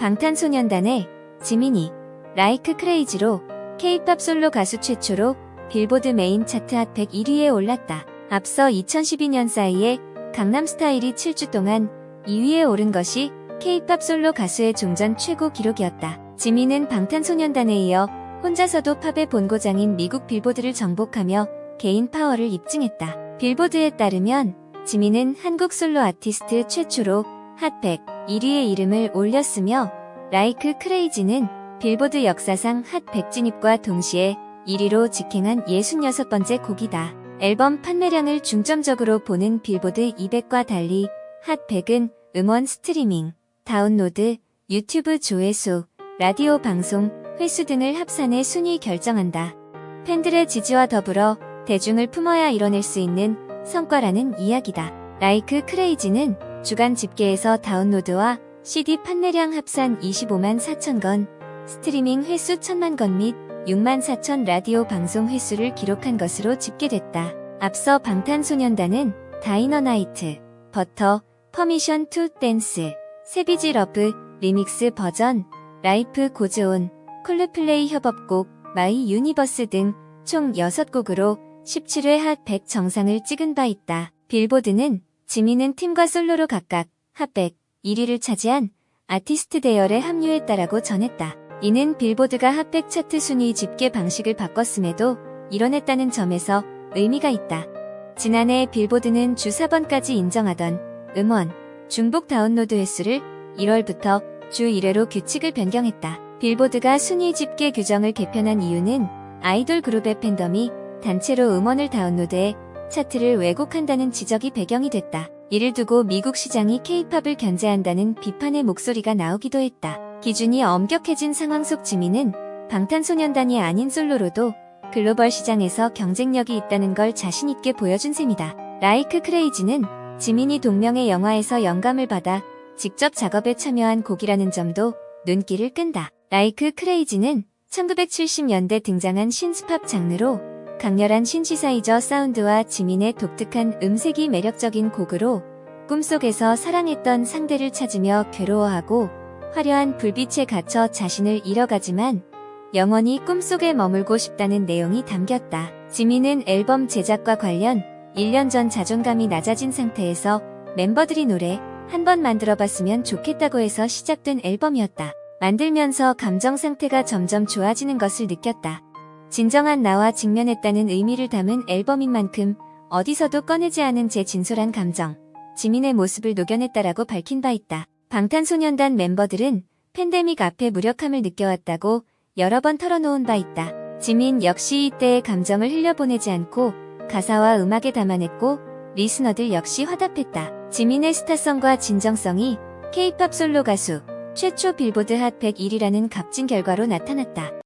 방탄소년단의 지민이 Like Crazy로 K-팝 솔로 가수 최초로 빌보드 메인 차트 핫 101위에 올랐다. 앞서 2012년 싸이의 강남스타일이 7주 동안 2위에 오른 것이 K-팝 솔로 가수의 종전 최고 기록이었다. 지민은 방탄소년단에 이어 혼자서도 팝의 본고장인 미국 빌보드를 정복하며 개인 파워를 입증했다. 빌보드에 따르면 지민은 한국 솔로 아티스트 최초로 핫100 1위의 이름을 올렸으며 Like Crazy는 빌보드 역사상 핫100 진입과 동시에 1위로 직행한 66번째 곡이다. 앨범 판매량을 중점적으로 보는 빌보드 200과 달리 Hot100은 음원 스트리밍, 다운로드, 유튜브 조회수, 라디오 방송, 횟수 등을 합산해 순위 결정한다. 팬들의 지지와 더불어 대중을 품어야 이뤄낼 수 있는 성과라는 이야기다. Like Crazy는 주간 집계에서 다운로드와 CD 판매량 합산 25만 4천 건, 스트리밍 횟수 1천만 건 및 6만 4천 라디오 방송 횟수를 기록한 것으로 집계됐다. 앞서 방탄소년단은 Dynamite, Butter, Permission to Dance, Savage Love, remix 버전, Life Goes On, 콜드플레이 협업곡, My Universe 등 총 6곡으로 17회 핫 100 정상을 찍은 바 있다. 빌보드는 지민은 팀과 솔로로 각각 핫100 1위를 차지한 아티스트 대열에 합류했다라고 전했다. 이는 빌보드가 핫백 차트 순위 집계 방식을 바꿨음에도 이뤄냈다는 점에서 의미가 있다. 지난해 빌보드는 주 4번까지 인정하던 음원, 중복 다운로드 횟수를 1월부터 주 1회로 규칙을 변경했다. 빌보드가 순위 집계 규정을 개편한 이유는 아이돌 그룹의 팬덤이 단체로 음원을 다운로드해 차트를 왜곡한다는 지적이 배경이 됐다. 이를 두고 미국 시장이 케이팝을 견제한다는 비판의 목소리가 나오기도 했다. 기준이 엄격해진 상황 속 지민은 방탄소년단이 아닌 솔로로도 글로벌 시장에서 경쟁력이 있다는 걸 자신있게 보여준 셈이다. 라이크 크레이지는 지민이 동명의 영화에서 영감을 받아 직접 작업에 참여한 곡이라는 점도 눈길을 끈다. 라이크 크레이지는 1970년대 등장한 신스팝 장르로 강렬한 신시사이저 사운드와 지민의 독특한 음색이 매력적인 곡으로 꿈속에서 사랑했던 상대를 찾으며 괴로워하고 화려한 불빛에 갇혀 자신을 잃어가지만 영원히 꿈속에 머물고 싶다는 내용이 담겼다. 지민은 앨범 제작과 관련 1년 전 자존감이 낮아진 상태에서 멤버들이 노래 한 번 만들어봤으면 좋겠다고 해서 시작된 앨범이었다. 만들면서 감정 상태가 점점 좋아지는 것을 느꼈다. 진정한 나와 직면했다는 의미를 담은 앨범인 만큼 어디서도 꺼내지 않은 제 진솔한 감정, 지민의 모습을 녹여냈다라고 밝힌 바 있다. 방탄소년단 멤버들은 팬데믹 앞에 무력함을 느껴왔다고 여러 번 털어놓은 바 있다. 지민 역시 이때의 감정을 흘려보내지 않고 가사와 음악에 담아냈고 리스너들 역시 화답했다. 지민의 스타성과 진정성이 K-팝 솔로 가수 최초 빌보드 핫 101이라는 값진 결과로 나타났다.